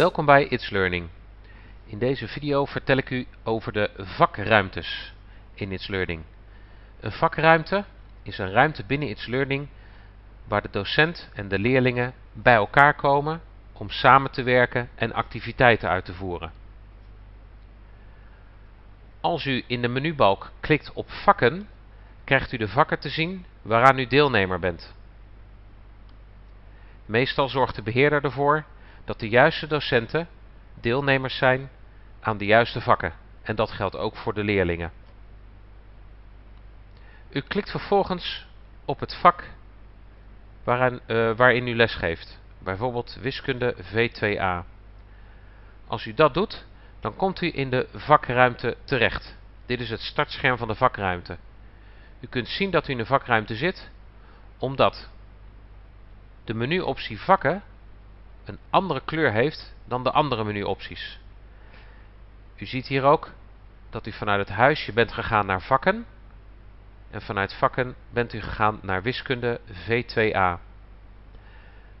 Welkom bij It's Learning. In deze video vertel ik u over de vakruimtes in It's Learning. Een vakruimte is een ruimte binnen It's Learning waar de docent en de leerlingen bij elkaar komen om samen te werken en activiteiten uit te voeren. Als u in de menubalk klikt op vakken, krijgt u de vakken te zien waaraan u deelnemer bent. Meestal zorgt de beheerder ervoor dat de juiste docenten deelnemers zijn aan de juiste vakken. En dat geldt ook voor de leerlingen. U klikt vervolgens op het vak waarin, uh, waarin u lesgeeft. Bijvoorbeeld wiskunde V2A. Als u dat doet, dan komt u in de vakruimte terecht. Dit is het startscherm van de vakruimte. U kunt zien dat u in de vakruimte zit, omdat de menuoptie vakken een andere kleur heeft dan de andere menuopties. U ziet hier ook dat u vanuit het huisje bent gegaan naar vakken. En vanuit vakken bent u gegaan naar wiskunde V2A.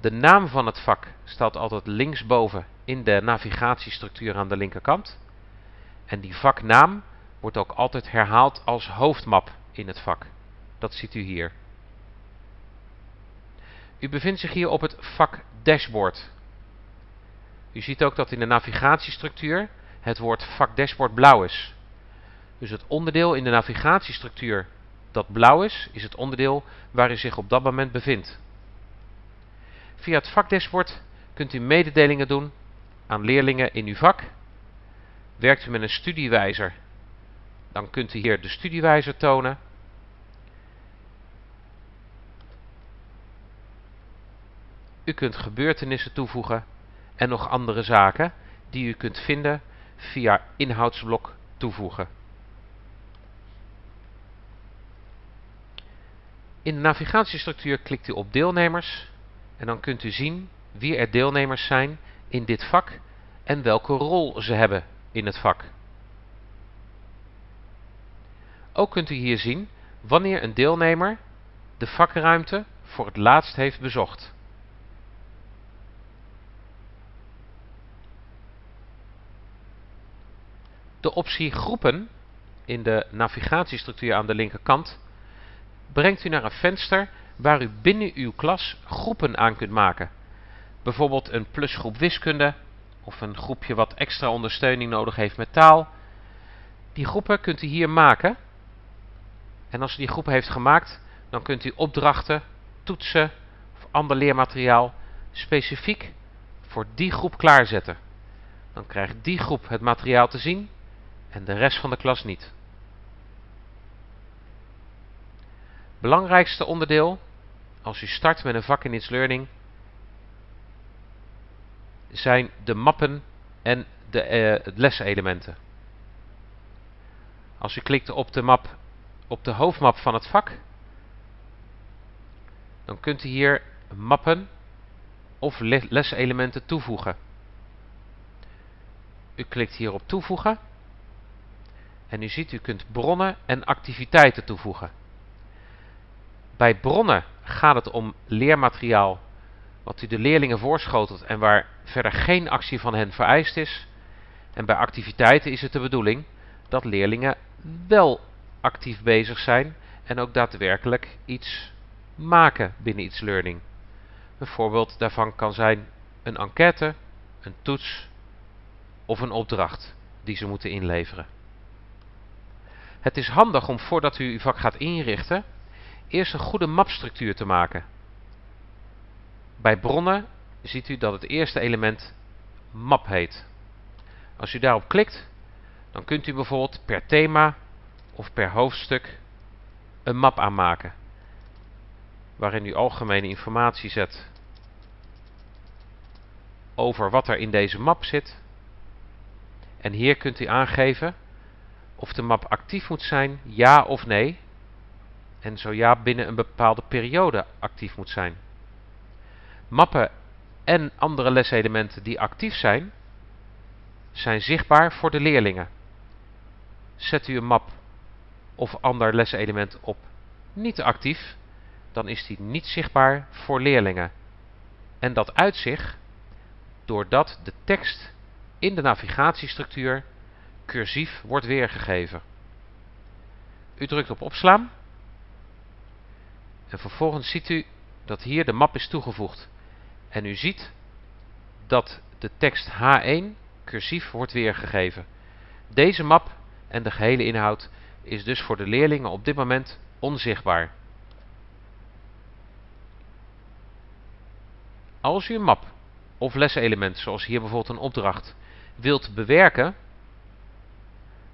De naam van het vak staat altijd linksboven in de navigatiestructuur aan de linkerkant. En die vaknaam wordt ook altijd herhaald als hoofdmap in het vak. Dat ziet u hier. U bevindt zich hier op het vak dashboard. U ziet ook dat in de navigatiestructuur het woord vak dashboard blauw is. Dus het onderdeel in de navigatiestructuur dat blauw is, is het onderdeel waar u zich op dat moment bevindt. Via het vakdashboard kunt u mededelingen doen aan leerlingen in uw vak. Werkt u met een studiewijzer, dan kunt u hier de studiewijzer tonen. U kunt gebeurtenissen toevoegen en nog andere zaken die u kunt vinden via inhoudsblok toevoegen. In de navigatiestructuur klikt u op deelnemers en dan kunt u zien wie er deelnemers zijn in dit vak en welke rol ze hebben in het vak. Ook kunt u hier zien wanneer een deelnemer de vakruimte voor het laatst heeft bezocht. De optie groepen in de navigatiestructuur aan de linkerkant brengt u naar een venster waar u binnen uw klas groepen aan kunt maken. Bijvoorbeeld een plusgroep wiskunde of een groepje wat extra ondersteuning nodig heeft met taal. Die groepen kunt u hier maken. En als u die groep heeft gemaakt, dan kunt u opdrachten, toetsen of ander leermateriaal specifiek voor die groep klaarzetten. Dan krijgt die groep het materiaal te zien en de rest van de klas niet. Belangrijkste onderdeel als u start met een vak in It's Learning zijn de mappen en de uh, leselementen. Als u klikt op de map op de hoofdmap van het vak, dan kunt u hier mappen of leselementen toevoegen. U klikt hier op toevoegen en u ziet, u kunt bronnen en activiteiten toevoegen. Bij bronnen gaat het om leermateriaal wat u de leerlingen voorschotelt en waar verder geen actie van hen vereist is. En bij activiteiten is het de bedoeling dat leerlingen wel actief bezig zijn en ook daadwerkelijk iets maken binnen iets learning. Een voorbeeld daarvan kan zijn een enquête, een toets of een opdracht die ze moeten inleveren. Het is handig om voordat u uw vak gaat inrichten, eerst een goede mapstructuur te maken. Bij bronnen ziet u dat het eerste element map heet. Als u daarop klikt, dan kunt u bijvoorbeeld per thema of per hoofdstuk een map aanmaken. Waarin u algemene informatie zet over wat er in deze map zit. En hier kunt u aangeven of de map actief moet zijn, ja of nee. En zo ja, binnen een bepaalde periode actief moet zijn. Mappen en andere leselementen die actief zijn, zijn zichtbaar voor de leerlingen. Zet u een map of ander leselement op niet actief, dan is die niet zichtbaar voor leerlingen. En dat uitzicht doordat de tekst in de navigatiestructuur cursief wordt weergegeven. U drukt op opslaan en vervolgens ziet u dat hier de map is toegevoegd. En u ziet dat de tekst H1 cursief wordt weergegeven. Deze map en de gehele inhoud is dus voor de leerlingen op dit moment onzichtbaar. Als u een map of leselement, zoals hier bijvoorbeeld een opdracht, wilt bewerken,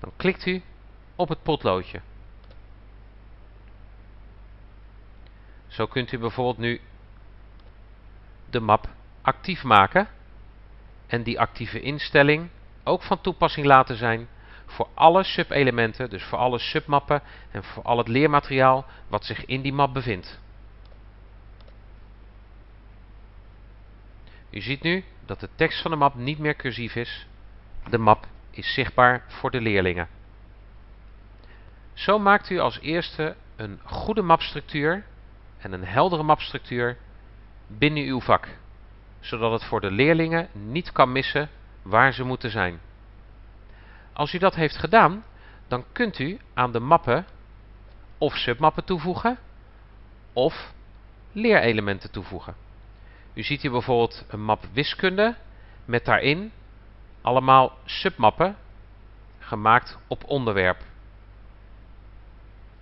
dan klikt u op het potloodje. Zo kunt u bijvoorbeeld nu de map actief maken en die actieve instelling ook van toepassing laten zijn voor alle subelementen, dus voor alle submappen en voor al het leermateriaal wat zich in die map bevindt. U ziet nu dat de tekst van de map niet meer cursief is. De map is zichtbaar voor de leerlingen. Zo maakt u als eerste een goede mapstructuur en een heldere mapstructuur binnen uw vak, zodat het voor de leerlingen niet kan missen waar ze moeten zijn. Als u dat heeft gedaan, dan kunt u aan de mappen of submappen toevoegen of leerelementen toevoegen. U ziet hier bijvoorbeeld een map wiskunde met daarin allemaal submappen gemaakt op onderwerp.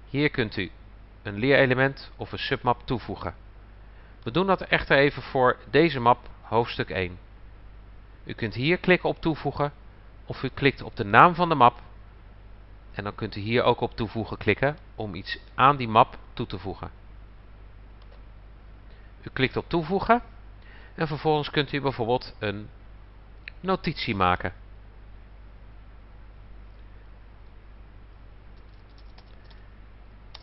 Hier kunt u een leerelement of een submap toevoegen. We doen dat echter even voor deze map hoofdstuk 1. U kunt hier klikken op toevoegen of u klikt op de naam van de map en dan kunt u hier ook op toevoegen klikken om iets aan die map toe te voegen. U klikt op toevoegen en vervolgens kunt u bijvoorbeeld een notitie maken.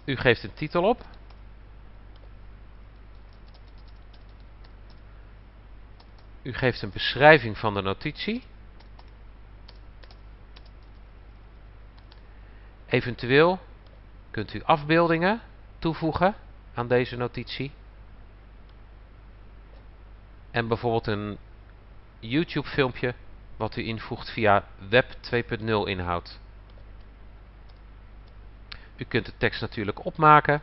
U geeft een titel op. U geeft een beschrijving van de notitie. Eventueel kunt u afbeeldingen toevoegen aan deze notitie. En bijvoorbeeld een YouTube filmpje wat u invoegt via Web 2.0 inhoud. U kunt de tekst natuurlijk opmaken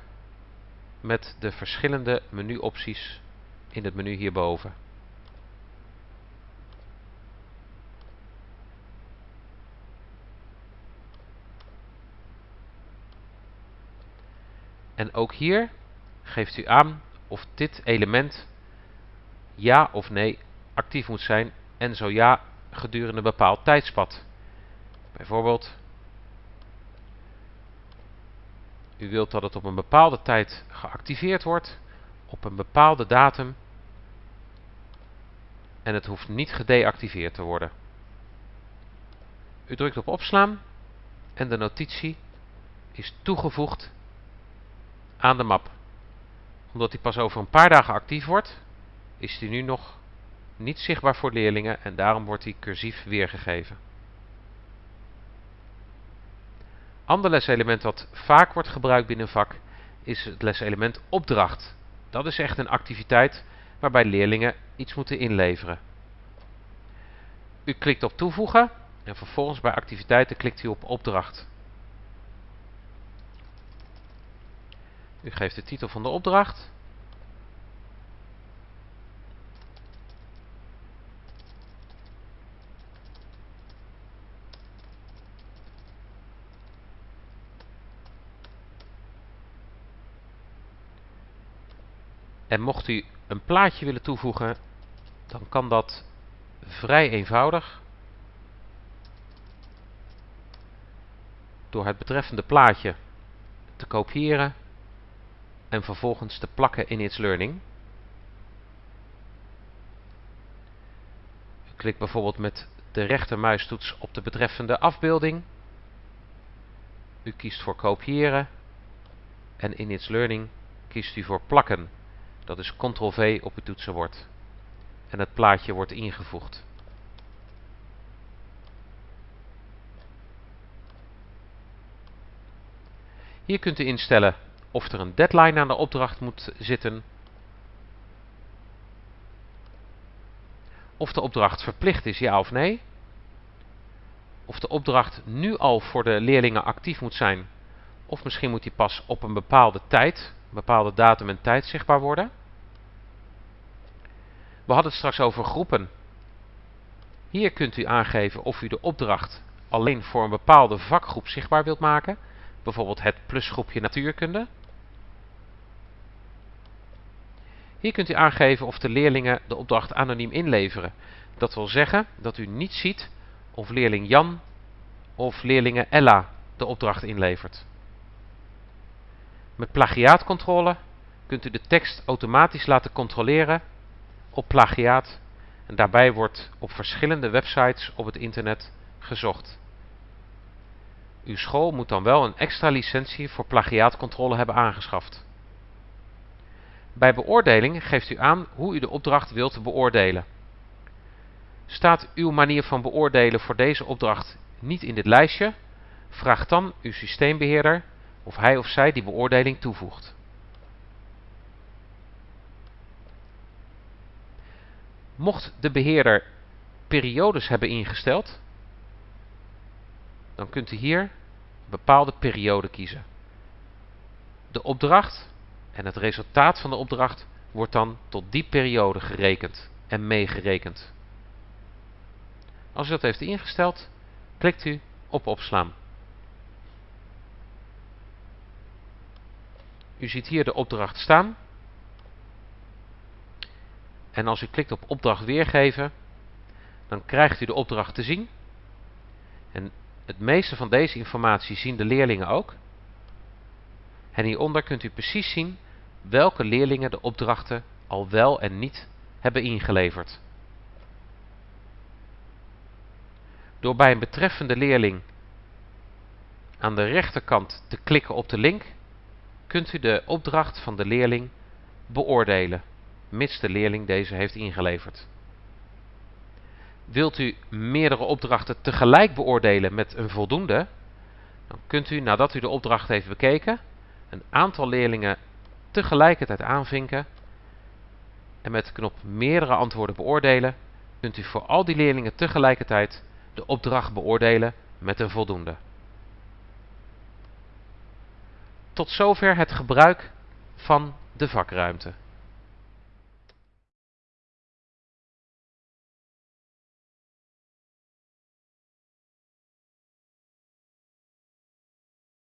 met de verschillende menuopties in het menu hierboven. En ook hier geeft u aan of dit element ja of nee actief moet zijn en zo ja gedurende een bepaald tijdspad. Bijvoorbeeld, u wilt dat het op een bepaalde tijd geactiveerd wordt, op een bepaalde datum en het hoeft niet gedeactiveerd te worden. U drukt op opslaan en de notitie is toegevoegd aan de map. Omdat die pas over een paar dagen actief wordt, is die nu nog niet zichtbaar voor leerlingen en daarom wordt die cursief weergegeven. Ander leselement dat vaak wordt gebruikt binnen een vak is het leselement opdracht. Dat is echt een activiteit waarbij leerlingen iets moeten inleveren. U klikt op toevoegen en vervolgens bij activiteiten klikt u op opdracht. U geeft de titel van de opdracht. En mocht u een plaatje willen toevoegen, dan kan dat vrij eenvoudig. Door het betreffende plaatje te kopiëren en vervolgens te plakken in It's Learning. U klikt bijvoorbeeld met de rechtermuistoets op de betreffende afbeelding. U kiest voor kopiëren en in It's Learning kiest u voor plakken. Dat is Ctrl-V op uw toetsenbord. En het plaatje wordt ingevoegd. Hier kunt u instellen of er een deadline aan de opdracht moet zitten. of de opdracht verplicht is, ja of nee. Of de opdracht nu al voor de leerlingen actief moet zijn. Of misschien moet die pas op een bepaalde tijd, een bepaalde datum en tijd zichtbaar worden. We hadden het straks over groepen. Hier kunt u aangeven of u de opdracht alleen voor een bepaalde vakgroep zichtbaar wilt maken. Bijvoorbeeld het plusgroepje natuurkunde. Hier kunt u aangeven of de leerlingen de opdracht anoniem inleveren. Dat wil zeggen dat u niet ziet of leerling Jan of leerlinge Ella de opdracht inlevert. Met plagiaatcontrole kunt u de tekst automatisch laten controleren op plagiaat en daarbij wordt op verschillende websites op het internet gezocht. Uw school moet dan wel een extra licentie voor plagiaatcontrole hebben aangeschaft. Bij beoordeling geeft u aan hoe u de opdracht wilt beoordelen. Staat uw manier van beoordelen voor deze opdracht niet in dit lijstje, vraag dan uw systeembeheerder of hij of zij die beoordeling toevoegt. Mocht de beheerder periodes hebben ingesteld, dan kunt u hier een bepaalde periode kiezen. De opdracht en het resultaat van de opdracht wordt dan tot die periode gerekend en meegerekend. Als u dat heeft ingesteld, klikt u op opslaan. U ziet hier de opdracht staan. En als u klikt op opdracht weergeven, dan krijgt u de opdracht te zien. En het meeste van deze informatie zien de leerlingen ook. En hieronder kunt u precies zien welke leerlingen de opdrachten al wel en niet hebben ingeleverd. Door bij een betreffende leerling aan de rechterkant te klikken op de link, kunt u de opdracht van de leerling beoordelen, mits de leerling deze heeft ingeleverd. Wilt u meerdere opdrachten tegelijk beoordelen met een voldoende, dan kunt u nadat u de opdracht heeft bekeken, een aantal leerlingen tegelijkertijd aanvinken en met de knop meerdere antwoorden beoordelen, kunt u voor al die leerlingen tegelijkertijd de opdracht beoordelen met een voldoende. Tot zover het gebruik van de vakruimte.